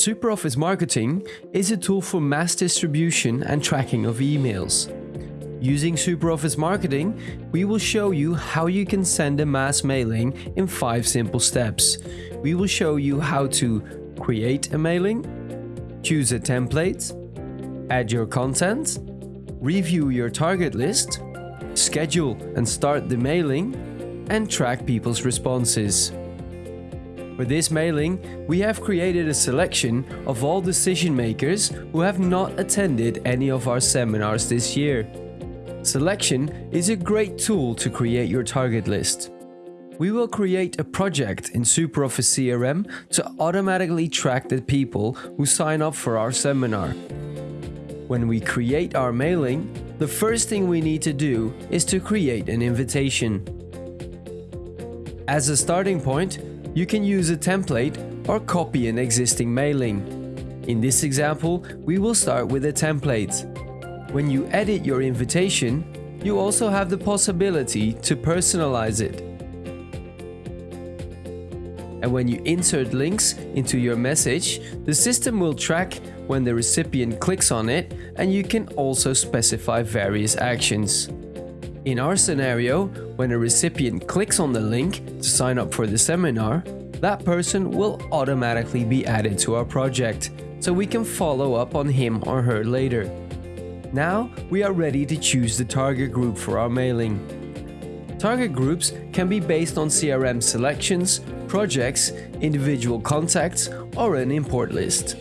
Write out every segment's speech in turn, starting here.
SuperOffice Marketing is a tool for mass distribution and tracking of emails. Using SuperOffice Marketing, we will show you how you can send a mass mailing in 5 simple steps. We will show you how to create a mailing, choose a template, add your content, review your target list, schedule and start the mailing, and track people's responses. For this mailing, we have created a selection of all decision makers who have not attended any of our seminars this year. Selection is a great tool to create your target list. We will create a project in SuperOffice CRM to automatically track the people who sign up for our seminar. When we create our mailing, the first thing we need to do is to create an invitation. As a starting point, you can use a template or copy an existing mailing. In this example, we will start with a template. When you edit your invitation, you also have the possibility to personalize it. And when you insert links into your message, the system will track when the recipient clicks on it and you can also specify various actions. In our scenario, when a recipient clicks on the link to sign up for the seminar, that person will automatically be added to our project, so we can follow up on him or her later. Now we are ready to choose the target group for our mailing. Target groups can be based on CRM selections, projects, individual contacts or an import list.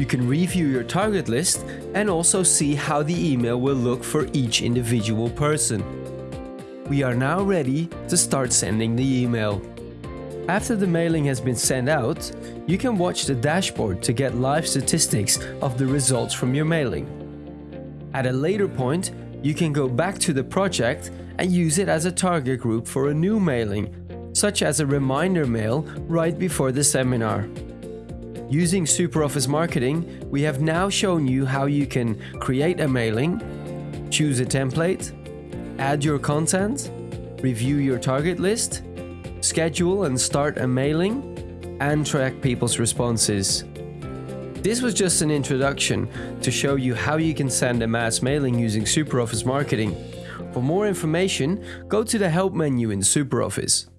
You can review your target list and also see how the email will look for each individual person. We are now ready to start sending the email. After the mailing has been sent out, you can watch the dashboard to get live statistics of the results from your mailing. At a later point, you can go back to the project and use it as a target group for a new mailing, such as a reminder mail right before the seminar. Using SuperOffice Marketing, we have now shown you how you can create a mailing, choose a template, add your content, review your target list, schedule and start a mailing, and track people's responses. This was just an introduction to show you how you can send a mass mailing using SuperOffice Marketing. For more information, go to the Help menu in SuperOffice.